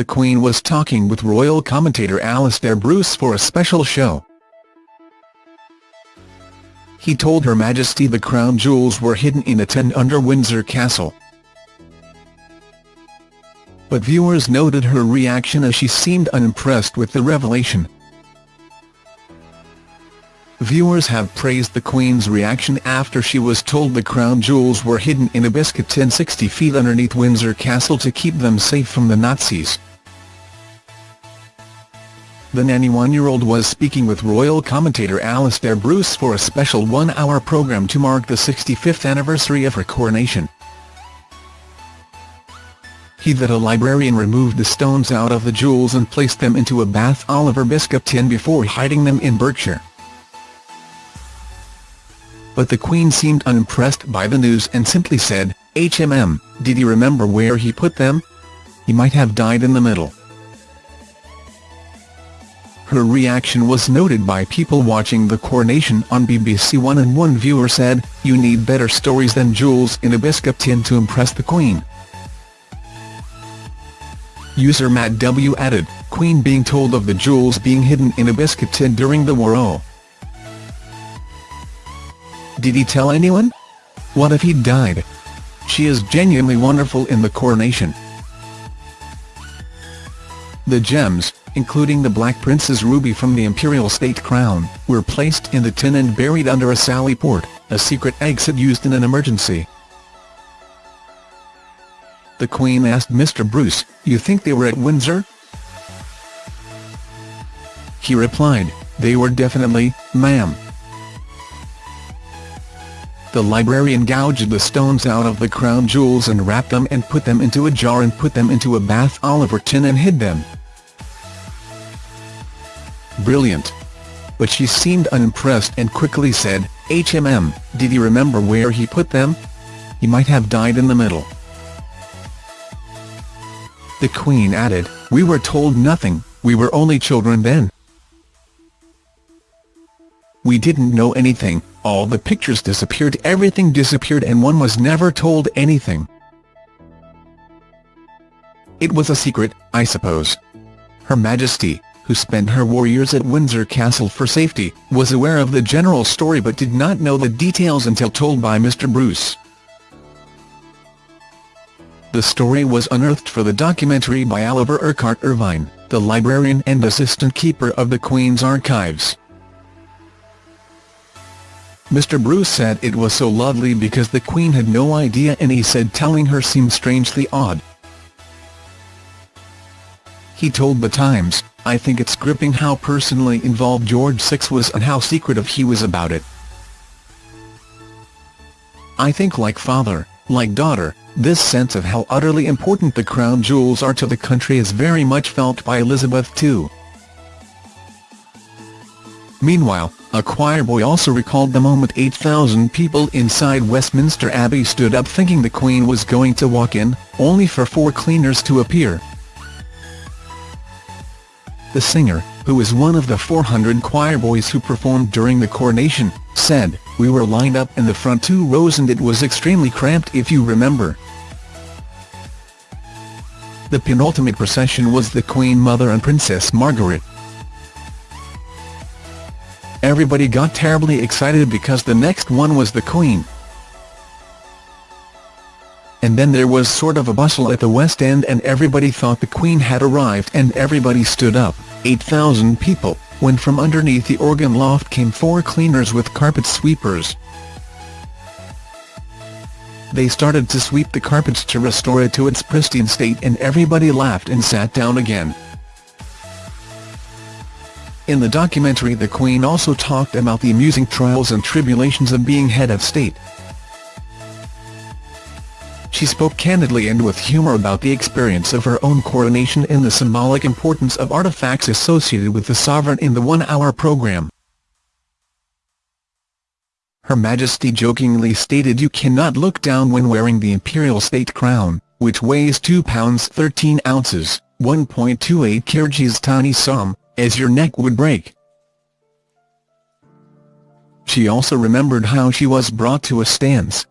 the Queen was talking with royal commentator Alastair Bruce for a special show. He told Her Majesty the crown jewels were hidden in a tin under Windsor Castle. But viewers noted her reaction as she seemed unimpressed with the revelation. Viewers have praised the Queen's reaction after she was told the crown jewels were hidden in a biscuit tin 60 feet underneath Windsor Castle to keep them safe from the Nazis. The 91-year-old was speaking with royal commentator Alastair Bruce for a special one-hour programme to mark the 65th anniversary of her coronation. He that a librarian removed the stones out of the jewels and placed them into a Bath Oliver biscuit tin before hiding them in Berkshire but the Queen seemed unimpressed by the news and simply said, HMM, did he remember where he put them? He might have died in the middle. Her reaction was noted by people watching the coronation on BBC One and one viewer said, you need better stories than jewels in a biscuit tin to impress the Queen. User Matt W added, Queen being told of the jewels being hidden in a biscuit tin during the war oh. Did he tell anyone? What if he died? She is genuinely wonderful in the coronation. The gems, including the Black Prince's ruby from the imperial state crown, were placed in the tin and buried under a sally port, a secret exit used in an emergency. The Queen asked Mr Bruce, you think they were at Windsor? He replied, they were definitely, ma'am. The librarian gouged the stones out of the crown jewels and wrapped them and put them into a jar and put them into a Bath Oliver tin and hid them. Brilliant. But she seemed unimpressed and quickly said, HMM, did he remember where he put them? He might have died in the middle. The Queen added, we were told nothing, we were only children then. We didn't know anything, all the pictures disappeared everything disappeared and one was never told anything. It was a secret, I suppose. Her Majesty, who spent her war years at Windsor Castle for safety, was aware of the general story but did not know the details until told by Mr Bruce. The story was unearthed for the documentary by Oliver Urquhart Irvine, the librarian and assistant keeper of the Queen's Archives. Mr Bruce said it was so lovely because the Queen had no idea and he said telling her seemed strangely odd. He told The Times, I think it's gripping how personally involved George VI was and how secretive he was about it. I think like father, like daughter, this sense of how utterly important the crown jewels are to the country is very much felt by Elizabeth too. Meanwhile, a choir boy also recalled the moment 8,000 people inside Westminster Abbey stood up thinking the Queen was going to walk in, only for four cleaners to appear. The singer, who is one of the 400 choir boys who performed during the coronation, said, We were lined up in the front two rows and it was extremely cramped if you remember. The penultimate procession was the Queen Mother and Princess Margaret, Everybody got terribly excited because the next one was the Queen. And then there was sort of a bustle at the West End and everybody thought the Queen had arrived and everybody stood up, 8,000 people, when from underneath the organ loft came four cleaners with carpet sweepers. They started to sweep the carpets to restore it to its pristine state and everybody laughed and sat down again. In the documentary the Queen also talked about the amusing trials and tribulations of being head of state. She spoke candidly and with humour about the experience of her own coronation and the symbolic importance of artefacts associated with the sovereign in the one-hour programme. Her Majesty jokingly stated you cannot look down when wearing the imperial state crown, which weighs 2 pounds 13 ounces, 1.28 kgs tiny sum, as your neck would break. She also remembered how she was brought to a stance,